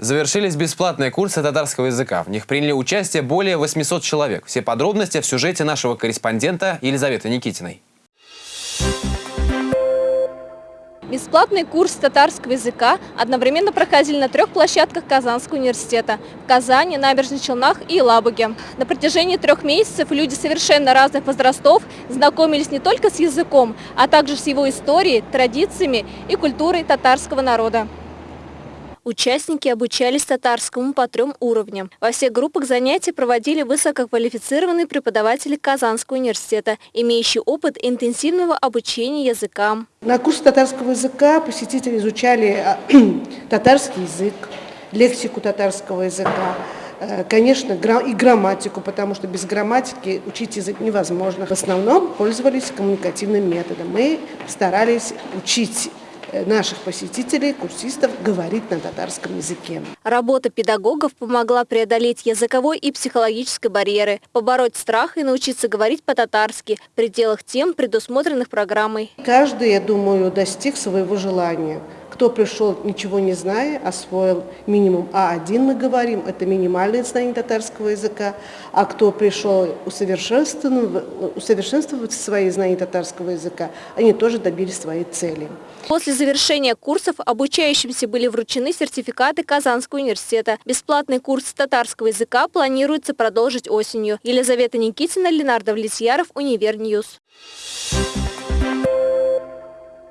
Завершились бесплатные курсы татарского языка. В них приняли участие более 800 человек. Все подробности в сюжете нашего корреспондента Елизаветы Никитиной. Бесплатный курс татарского языка одновременно проходили на трех площадках Казанского университета – в Казани, Набережных Челнах и Елабуге. На протяжении трех месяцев люди совершенно разных возрастов знакомились не только с языком, а также с его историей, традициями и культурой татарского народа. Участники обучались татарскому по трем уровням. Во всех группах занятий проводили высококвалифицированные преподаватели Казанского университета, имеющие опыт интенсивного обучения языкам. На курсе татарского языка посетители изучали а, татарский язык, лексику татарского языка, э, Конечно, и грамматику, потому что без грамматики учить язык невозможно. В основном пользовались коммуникативным методом. Мы старались учить Э, наших посетителей, курсистов, говорить на татарском языке. Работа педагогов помогла преодолеть языковой и психологической барьеры, побороть страх и научиться говорить по-татарски в пределах тем, предусмотренных программой. Каждый, я думаю, достиг своего желания. Кто пришел, ничего не зная, освоил минимум А1, мы говорим, это минимальное знание татарского языка, а кто пришел усовершенствовать, свои знания татарского языка, они тоже добились своей цели. После завершения курсов обучающимся были вручены сертификаты Казанского университета. Бесплатный курс татарского языка планируется продолжить осенью. Елизавета Никитина, Ленар Давлетьяров, Универ News. Thank you.